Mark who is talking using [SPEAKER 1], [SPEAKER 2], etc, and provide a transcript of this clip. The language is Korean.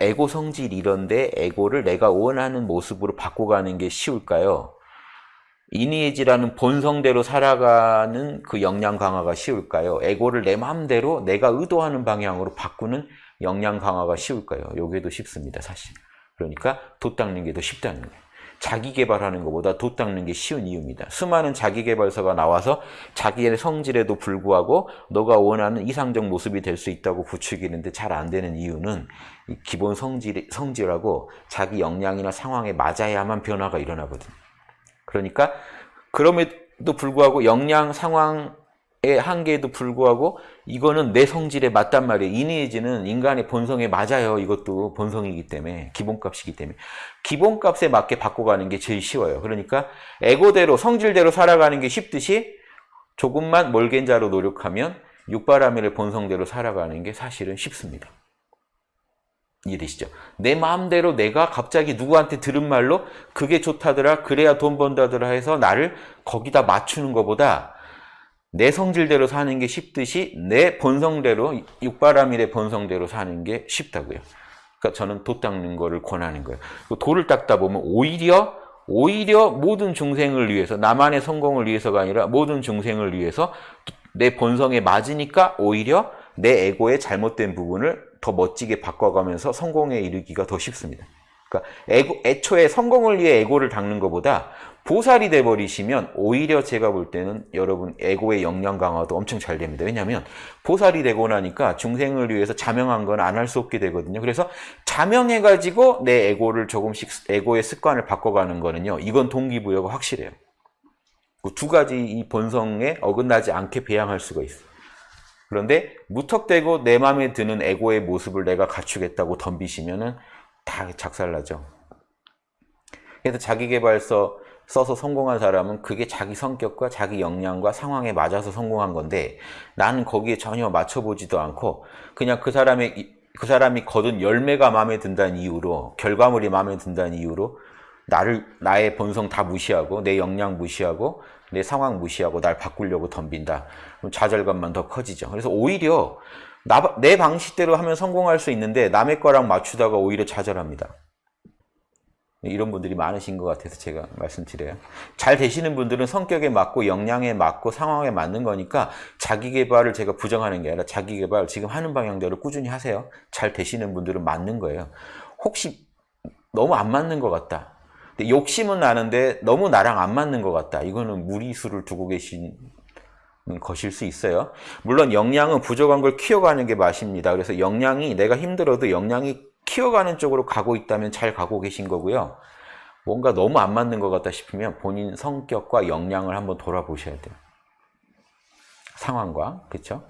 [SPEAKER 1] 에고 성질 이런데 에고를 내가 원하는 모습으로 바꿔가는 게 쉬울까요? 이니에지라는 본성대로 살아가는 그 역량 강화가 쉬울까요? 에고를 내 마음대로 내가 의도하는 방향으로 바꾸는 역량 강화가 쉬울까요? 요게 더 쉽습니다, 사실. 그러니까 돛 닦는 게 더 쉽다는 거예요. 자기 개발하는 것보다 돛 닦는 게 쉬운 이유입니다. 수많은 자기 개발서가 나와서 자기의 성질에도 불구하고 너가 원하는 이상적 모습이 될 수 있다고 부추기는데 잘 안 되는 이유는 기본 성질, 성질하고 자기 역량이나 상황에 맞아야만 변화가 일어나거든요. 그러니까 그럼에도 불구하고 역량 상황의 한계에도 불구하고 이거는 내 성질에 맞단 말이에요. 이니에지는 인간의 본성에 맞아요. 이것도 본성이기 때문에 기본값이기 때문에 기본값에 맞게 바꿔가는 게 제일 쉬워요. 그러니까 에고대로 성질대로 살아가는 게 쉽듯이 조금만 몰겐자로 노력하면 육바라밀의 본성대로 살아가는 게 사실은 쉽습니다. 이해되시죠? 내 마음대로 내가 갑자기 누구한테 들은 말로 그게 좋다더라 그래야 돈 번다더라 해서 나를 거기다 맞추는 것보다 내 성질대로 사는 게 쉽듯이 내 본성대로 육바라밀의 본성대로 사는 게 쉽다고요. 그러니까 저는 도 닦는 거를 권하는 거예요. 도를 닦다 보면 오히려 오히려 모든 중생을 위해서 나만의 성공을 위해서가 아니라 모든 중생을 위해서 내 본성에 맞으니까 오히려 내 에고의 잘못된 부분을 더 멋지게 바꿔가면서 성공에 이르기가 더 쉽습니다. 그러니까 에고, 애초에 성공을 위해 에고를 닦는 것보다 보살이 돼버리시면 오히려 제가 볼 때는 여러분 에고의 역량 강화도 엄청 잘 됩니다. 왜냐하면 보살이 되고 나니까 중생을 위해서 자명한 건 안 할 수 없게 되거든요. 그래서 자명해가지고 내 에고를 조금씩 에고의 습관을 바꿔가는 거는요. 이건 동기부여가 확실해요. 그 두 가지 이 본성에 어긋나지 않게 배양할 수가 있어요. 그런데 무턱대고 내 마음에 드는 에고의 모습을 내가 갖추겠다고 덤비시면은 다 작살나죠. 그래서 자기개발서 써서 성공한 사람은 그게 자기 성격과 자기 역량과 상황에 맞아서 성공한 건데 나는 거기에 전혀 맞춰보지도 않고 그냥 그 사람의 그 사람이 거둔 열매가 마음에 든다는 이유로 결과물이 마음에 든다는 이유로 나를 나의 본성 다 무시하고 내 역량 무시하고 내 상황 무시하고 날 바꾸려고 덤빈다. 좌절감만 더 커지죠. 그래서 오히려 나, 내 방식대로 하면 성공할 수 있는데 남의 거랑 맞추다가 오히려 좌절합니다. 이런 분들이 많으신 것 같아서 제가 말씀드려요. 잘 되시는 분들은 성격에 맞고 역량에 맞고 상황에 맞는 거니까 자기 개발을 제가 부정하는 게 아니라 자기 개발 지금 하는 방향대로 꾸준히 하세요. 잘 되시는 분들은 맞는 거예요. 혹시 너무 안 맞는 것 같다. 근데 욕심은 나는데 너무 나랑 안 맞는 것 같다. 이거는 무리수를 두고 계신 것일 수 있어요. 물론 역량은 부족한 걸 키워가는 게 맛입니다. 그래서 역량이 내가 힘들어도 역량이 키워가는 쪽으로 가고 있다면 잘 가고 계신 거고요. 뭔가 너무 안 맞는 것 같다 싶으면 본인 성격과 역량을 한번 돌아보셔야 돼요. 상황과, 그렇죠?